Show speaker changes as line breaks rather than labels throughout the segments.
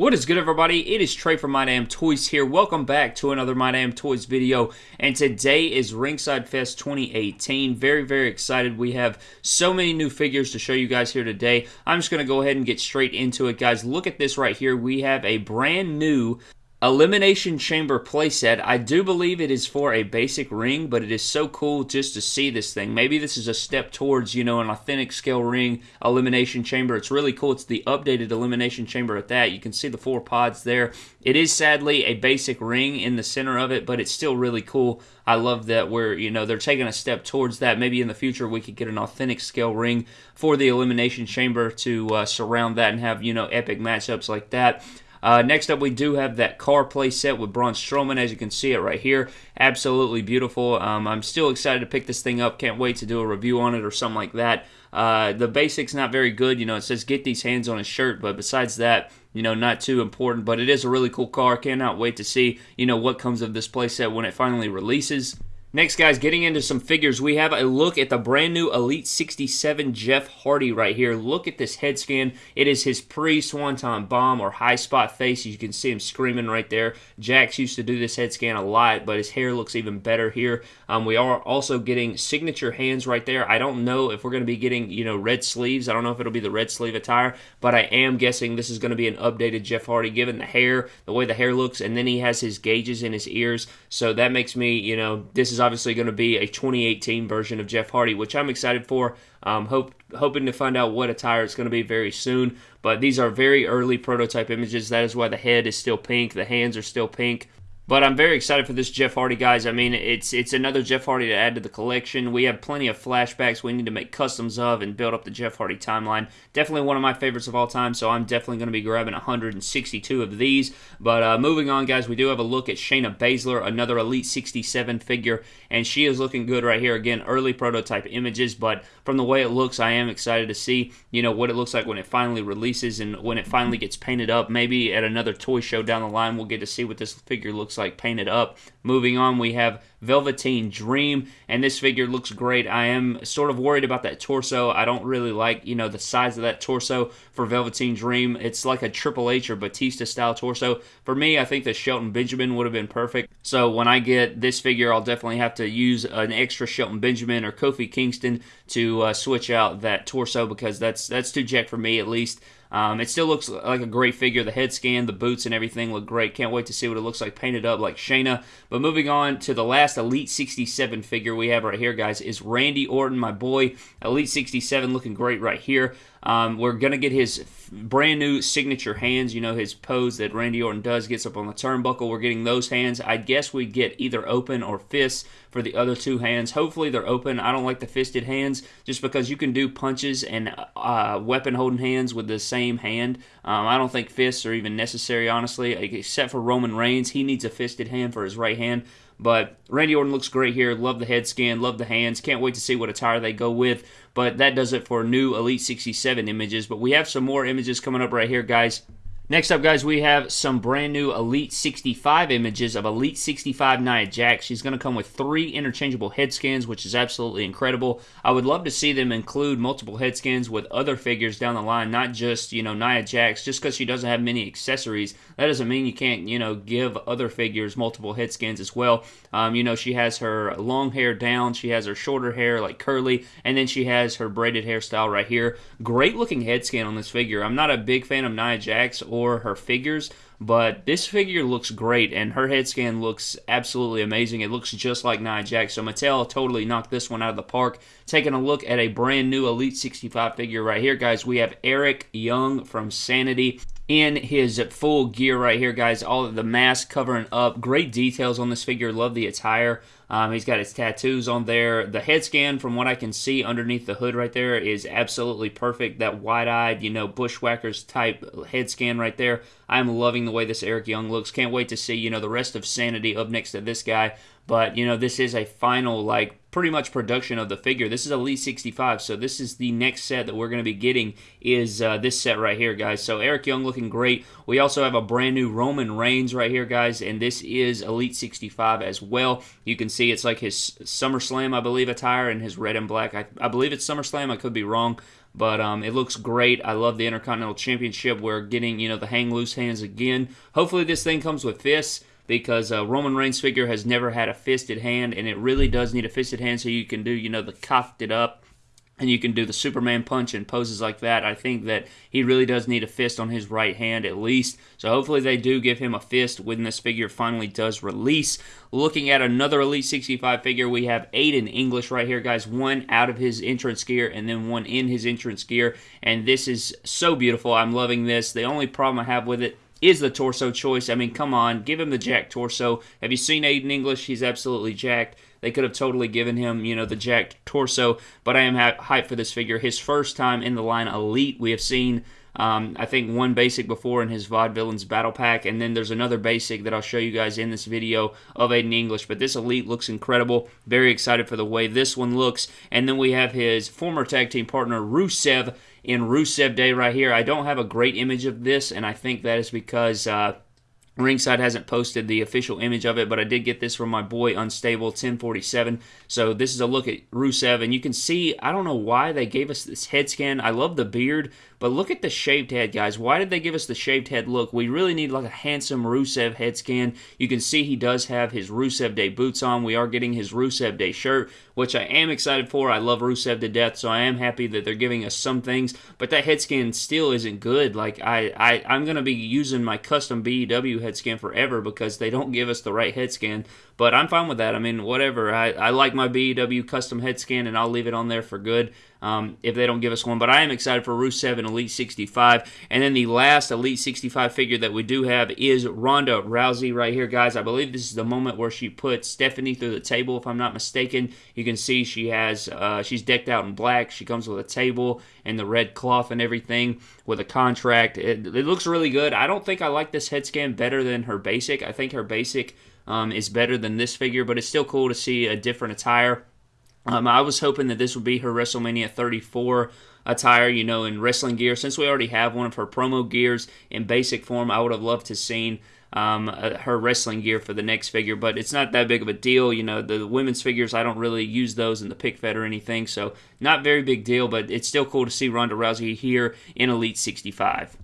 What is good, everybody? It is Trey from My Damn Toys here. Welcome back to another My Damn Toys video. And today is Ringside Fest 2018. Very, very excited. We have so many new figures to show you guys here today. I'm just going to go ahead and get straight into it, guys. Look at this right here. We have a brand new Elimination Chamber playset. I do believe it is for a basic ring, but it is so cool just to see this thing. Maybe this is a step towards, you know, an authentic scale ring Elimination Chamber. It's really cool. It's the updated Elimination Chamber at that. You can see the four pods there. It is sadly a basic ring in the center of it, but it's still really cool. I love that we're, you know, they're taking a step towards that. Maybe in the future we could get an authentic scale ring for the Elimination Chamber to uh, surround that and have, you know, epic matchups like that. Uh, next up, we do have that car play set with Braun Strowman, as you can see it right here. Absolutely beautiful. Um, I'm still excited to pick this thing up. Can't wait to do a review on it or something like that. Uh, the basics not very good. You know, it says get these hands on a shirt, but besides that, you know, not too important. But it is a really cool car. Cannot wait to see, you know, what comes of this playset when it finally releases. Next, guys, getting into some figures, we have a look at the brand new Elite 67 Jeff Hardy right here. Look at this head scan. It is his pre-Swanton Bomb or high spot face. You can see him screaming right there. Jakks used to do this head scan a lot, but his hair looks even better here. Um, we are also getting signature hands right there. I don't know if we're going to be getting, you know, red sleeves. I don't know if it'll be the red sleeve attire, but I am guessing this is going to be an updated Jeff Hardy given the hair, the way the hair looks, and then he has his gauges in his ears. So that makes me, you know, this is obviously going to be a 2018 version of Jeff Hardy, which I'm excited for. Um, hope hoping to find out what attire it's going to be very soon. But these are very early prototype images. That is why the head is still pink, the hands are still pink. But I'm very excited for this Jeff Hardy, guys. I mean, it's it's another Jeff Hardy to add to the collection. We have plenty of flashbacks we need to make customs of and build up the Jeff Hardy timeline. Definitely one of my favorites of all time, so I'm definitely going to be grabbing 162 of these. But uh, moving on, guys, we do have a look at Shayna Baszler, another Elite 67 figure, and she is looking good right here. Again, early prototype images, but from the way it looks, I am excited to see, you know, what it looks like when it finally releases and when it finally gets painted up. Maybe at another toy show down the line, we'll get to see what this figure looks like painted up. Moving on, we have Velveteen Dream, and this figure looks great. I am sort of worried about that torso. I don't really like, you know, the size of that torso for Velveteen Dream. It's like a Triple H or Batista style torso. For me, I think that Shelton Benjamin would have been perfect. So when I get this figure, I'll definitely have to use an extra Shelton Benjamin or Kofi Kingston to uh, switch out that torso because that's that's too jacked for me at least. Um, it still looks like a great figure. The head scan, the boots, and everything look great. Can't wait to see what it looks like painted up like Shayna. But moving on to the last Elite 67 figure we have right here, guys, is Randy Orton, my boy. Elite 67 looking great right here. Um, we're going to get his brand new signature hands. You know, his pose that Randy Orton does gets up on the turnbuckle. We're getting those hands. I guess we get either open or fists for the other two hands. Hopefully they're open. I don't like the fisted hands just because you can do punches and uh, weapon holding hands with the same hand. Um, I don't think fists are even necessary, honestly, except for Roman Reigns. He needs a fisted hand for his right hand. But Randy Orton looks great here. Love the head scan, love the hands. Can't wait to see what attire they go with. But that does it for new Elite 67 images. But we have some more images coming up right here, guys. Next up, guys, we have some brand new Elite 65 images of Elite 65 Nia Jax. She's going to come with three interchangeable head scans, which is absolutely incredible. I would love to see them include multiple head scans with other figures down the line, not just, you know, Nia Jax. Just because she doesn't have many accessories, that doesn't mean you can't, you know, give other figures multiple head scans as well. Um, you know, she has her long hair down, she has her shorter hair, like curly, and then she has her braided hairstyle right here. Great looking head scan on this figure. I'm not a big fan of Nia Jax her figures, but this figure looks great, and her head scan looks absolutely amazing. It looks just like Nia Jax. So Mattel totally knocked this one out of the park. Taking a look at a brand new Elite 65 figure right here, guys. We have Eric Young from Sanity in his full gear right here, guys. All the mask covering up. Great details on this figure. Love the attire. Um, he's got his tattoos on there. The head scan, from what I can see underneath the hood right there, is absolutely perfect. That wide-eyed, you know, bushwhackers type head scan right there. I'm loving the way this Eric Young looks. Can't wait to see, you know, the rest of Sanity up next to this guy. But, you know, this is a final, like, pretty much production of the figure. This is Elite 65, so this is the next set that we're going to be getting is uh, this set right here, guys. So Eric Young looking great. We also have a brand new Roman Reigns right here, guys, and this is Elite 65 as well. You can see it's like his SummerSlam, I believe, attire and his red and black. I, I believe it's SummerSlam. I could be wrong. but um, it looks great. I love the Intercontinental Championship. We're getting, you know, the hang loose hands again. Hopefully, this thing comes with fists because uh, Roman Reigns figure has never had a fisted hand, and it really does need a fisted hand so you can do, you know, the cocked it up and you can do the Superman punch and poses like that. I think that he really does need a fist on his right hand at least. So hopefully they do give him a fist when this figure finally does release. Looking at another Elite 65 figure, we have Aiden English right here, guys. One out of his entrance gear and then one in his entrance gear. And this is so beautiful. I'm loving this. The only problem I have with it is the torso choice. I mean, come on, give him the jack torso. Have you seen Aiden English? He's absolutely jacked. They could have totally given him, you know, the jacked torso, but I am hyped for this figure. His first time in the line Elite, we have seen. Um, I think one basic before in his Vaudevillains Battle Pack, and then there's another basic that I'll show you guys in this video of Aiden English. But this Elite looks incredible. Very excited for the way this one looks. And then we have his former tag team partner Rusev in Rusev Day right here. I don't have a great image of this, and I think that is because. Uh, Ringside hasn't posted the official image of it, but I did get this from my boy Unstable 1047. So this is a look at Rusev, and you can see I don't know why they gave us this head scan. I love the beard, but look at the shaved head, guys. Why did they give us the shaved head look? We really need like a handsome Rusev head scan. You can see he does have his Rusev Day boots on. We are getting his Rusev Day shirt, which I am excited for. I love Rusev to death, so I am happy that they're giving us some things. But that head scan still isn't good. Like I, I I'm gonna be using my custom BEW head scan forever because they don't give us the right head scan. But I'm fine with that. I mean, whatever. I, I like my BEW custom head scan, and I'll leave it on there for good um, if they don't give us one. But I am excited for Rusev Elite 65. And then the last Elite 65 figure that we do have is Ronda Rousey right here, guys. I believe this is the moment where she puts Stephanie through the table, if I'm not mistaken. You can see she has uh, she's decked out in black. She comes with a table and the red cloth and everything with a contract. It, it looks really good. I don't think I like this head scan better than her basic. I think her basic um, is better than this figure, but it's still cool to see a different attire. Um, I was hoping that this would be her WrestleMania 34 attire, you know, in wrestling gear. Since we already have one of her promo gears in basic form, I would have loved to seen um, uh, her wrestling gear for the next figure, but it's not that big of a deal. You know, the women's figures, I don't really use those in the pick fed or anything, so not very big deal, but it's still cool to see Ronda Rousey here in Elite 65.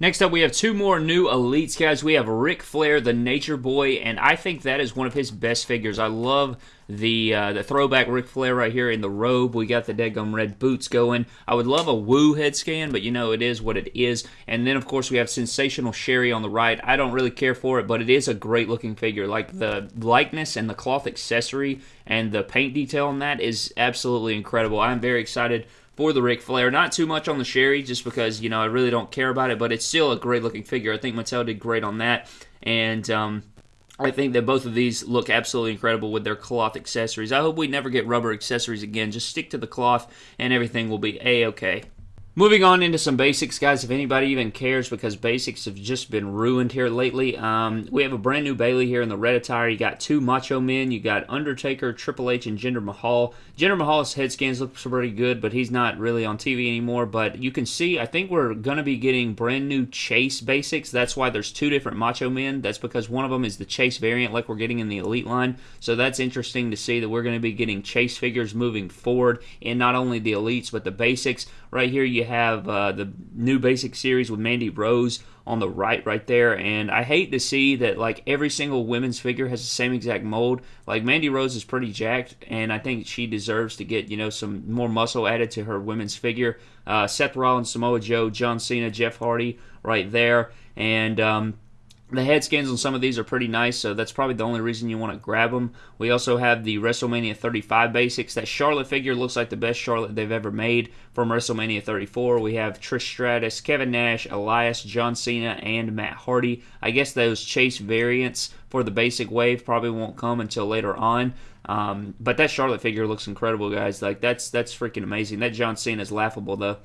Next up, we have two more new elites, guys. We have Ric Flair, the Nature Boy, and I think that is one of his best figures. I love the uh, the throwback Ric Flair right here in the robe. We got the deadgum red boots going. I would love a Woo head scan, but you know it is what it is. And then of course we have Sensational Sherri on the right. I don't really care for it, but it is a great looking figure. Like the likeness and the cloth accessory and the paint detail on that is absolutely incredible. I'm very excited for the Ric Flair. Not too much on the Sherri, just because you know I really don't care about it, but it's still a great looking figure. I think Mattel did great on that, and um, I think that both of these look absolutely incredible with their cloth accessories. I hope we never get rubber accessories again. Just stick to the cloth, and everything will be a okay. Moving on into some basics, guys, if anybody even cares, because basics have just been ruined here lately. Um, we have a brand new Bayley here in the red attire. You got two Macho Men. You got Undertaker, Triple H, and Jinder Mahal. Jinder Mahal's head scans look pretty good, but he's not really on TV anymore. But you can see, I think we're going to be getting brand new Chase basics. That's why there's two different Macho Men. That's because one of them is the Chase variant, like we're getting in the Elite line. So that's interesting to see that we're going to be getting Chase figures moving forward in not only the Elites, but the basics. Right here, you have uh, the new basic series with Mandy Rose on the right, right there. And I hate to see that like every single women's figure has the same exact mold. Like Mandy Rose is pretty jacked, and I think she deserves to get you know some more muscle added to her women's figure. Uh, Seth Rollins, Samoa Joe, John Cena, Jeff Hardy, right there, and. Um, the head scans on some of these are pretty nice, so that's probably the only reason you want to grab them. We also have the WrestleMania 35 basics. That Charlotte figure looks like the best Charlotte they've ever made from WrestleMania 34. We have Trish Stratus, Kevin Nash, Elias, John Cena, and Matt Hardy. I guess those Chase variants for the basic wave probably won't come until later on. Um, but that Charlotte figure looks incredible, guys. Like that's that's freaking amazing. That John Cena is laughable though.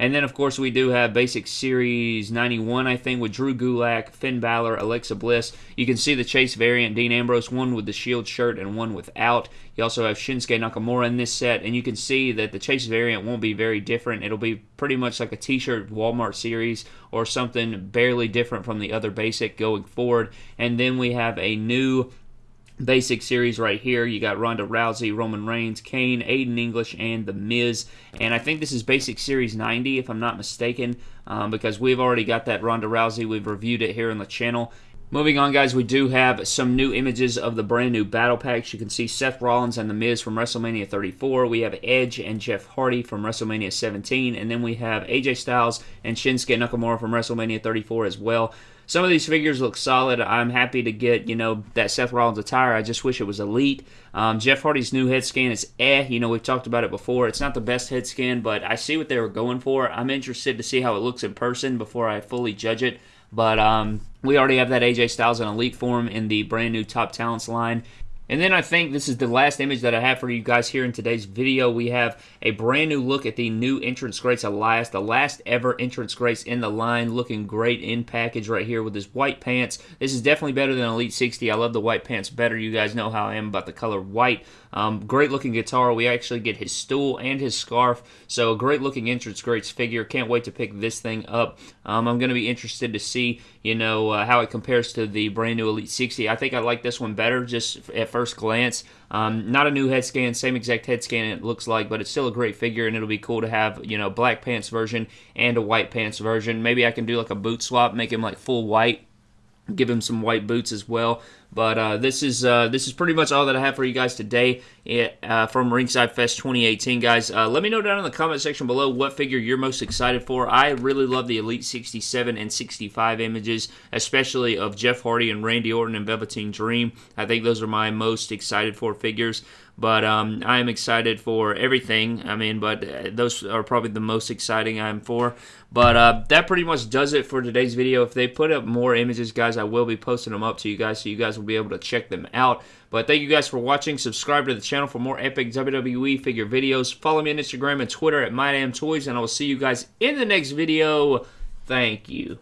And then, of course, we do have Basic Series 91, I think, with Drew Gulak, Finn Balor, Alexa Bliss. You can see the Chase variant, Dean Ambrose, one with the Shield shirt and one without. You also have Shinsuke Nakamura in this set, and you can see that the Chase variant won't be very different. It'll be pretty much like a t-shirt Walmart series or something barely different from the other Basic going forward. And then we have a new basic series right here. You got Ronda Rousey, Roman Reigns, Kane, Aiden English, and The Miz. And I think this is basic series 90, if I'm not mistaken, um, because we've already got that Ronda Rousey. We've reviewed it here on the channel. Moving on, guys, we do have some new images of the brand new battle packs. You can see Seth Rollins and The Miz from WrestleMania 34. We have Edge and Jeff Hardy from WrestleMania 17. And then we have AJ Styles and Shinsuke Nakamura from WrestleMania 34 as well. Some of these figures look solid. I'm happy to get, you know, that Seth Rollins attire. I just wish it was elite. Um, Jeff Hardy's new head scan is eh. You know, we've talked about it before. It's not the best head scan, but I see what they were going for. I'm interested to see how it looks in person before I fully judge it. But um, we already have that AJ Styles in elite form in the brand new Top Talents line. And then I think this is the last image that I have for you guys here in today's video. We have a brand new look at the new entrance greats Elias, the last ever entrance greats in the line, looking great in package right here with his white pants. This is definitely better than Elite 60. I love the white pants better. You guys know how I am about the color white. Um, great looking guitar. We actually get his stool and his scarf. So a great looking entrance great figure. Can't wait to pick this thing up. Um, I'm going to be interested to see, you know, uh, how it compares to the brand new Elite 60. I think I like this one better just at first glance. Um, not a new head scan, same exact head scan it looks like, but it's still a great figure, and it'll be cool to have you know black pants version and a white pants version. Maybe I can do like a boot swap, make him like full white give him some white boots as well. But uh, this is uh, this is pretty much all that I have for you guys today uh, from Ringside Fest 2018, guys. Uh, let me know down in the comment section below what figure you're most excited for. I really love the Elite 67 and 65 images, especially of Jeff Hardy and Randy Orton and Velveteen Dream. I think those are my most excited for figures. But um, I am excited for everything. I mean, but uh, those are probably the most exciting I'm for. But uh, that pretty much does it for today's video. If they put up more images, guys, I will be posting them up to you guys so you guys will be able to check them out. But thank you guys for watching. Subscribe to the channel for more epic WWE figure videos. Follow me on Instagram and Twitter at MyDamnToys, and I will see you guys in the next video. Thank you.